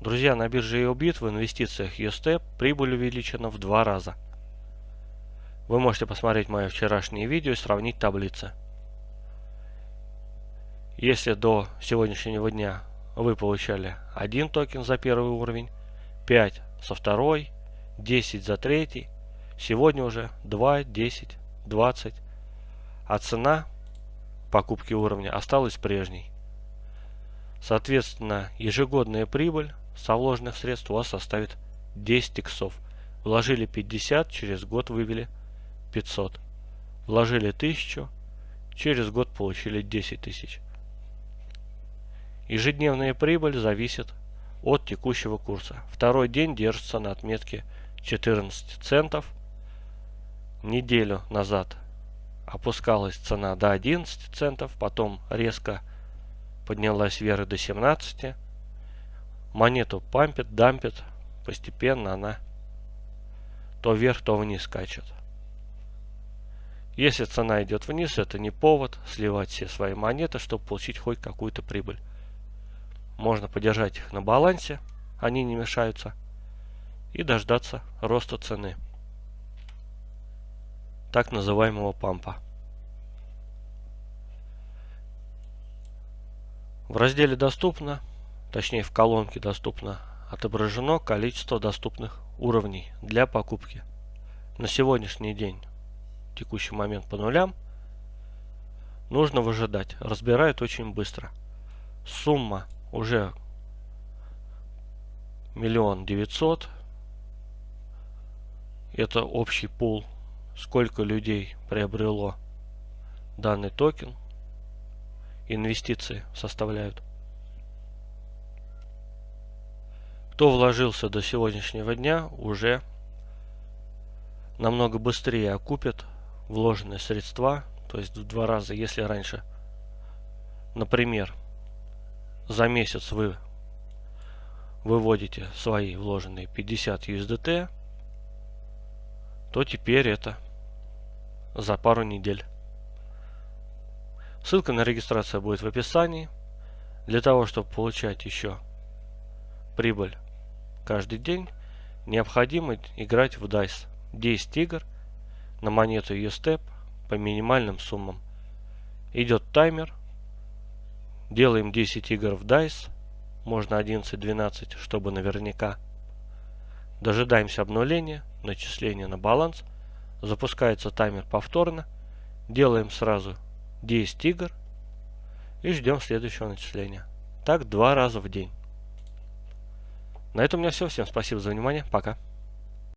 Друзья, на бирже EOBIT в инвестициях UST прибыль увеличена в два раза. Вы можете посмотреть мое вчерашнее видео и сравнить таблицы. Если до сегодняшнего дня вы получали один токен за первый уровень, 5 со второй, 10 за третий, сегодня уже 2, 10, 20, а цена покупки уровня осталась прежней. Соответственно, ежегодная прибыль со вложенных средств у вас составит 10 иксов. Вложили 50, через год вывели 500. Вложили 1000, через год получили 10 тысяч. Ежедневная прибыль зависит от текущего курса. Второй день держится на отметке 14 центов. Неделю назад опускалась цена до 11 центов, потом резко поднялась вверх до 17. Монету пампит, дампит, постепенно она то вверх, то вниз скачет. Если цена идет вниз, это не повод сливать все свои монеты, чтобы получить хоть какую-то прибыль. Можно подержать их на балансе, они не мешаются, и дождаться роста цены так называемого пампа. В разделе «Доступно», точнее в колонке «Доступно», отображено количество доступных уровней для покупки. На сегодняшний день, текущий момент по нулям, нужно выжидать. Разбирают очень быстро. Сумма уже миллион девятьсот. Это общий пул, сколько людей приобрело данный токен. Инвестиции составляют. Кто вложился до сегодняшнего дня, уже намного быстрее окупит вложенные средства, то есть в два раза, если раньше, например, за месяц вы выводите свои вложенные 50 USDT, то теперь это за пару недель. Ссылка на регистрацию будет в описании. Для того, чтобы получать еще прибыль каждый день, необходимо играть в DICE. 10 игр на монету USTEP по минимальным суммам. Идет таймер, Делаем 10 игр в DICE. Можно 11-12, чтобы наверняка. Дожидаемся обнуления, начисления на баланс. Запускается таймер повторно. Делаем сразу 10 игр. И ждем следующего начисления. Так два раза в день. На этом у меня все. Всем спасибо за внимание. Пока.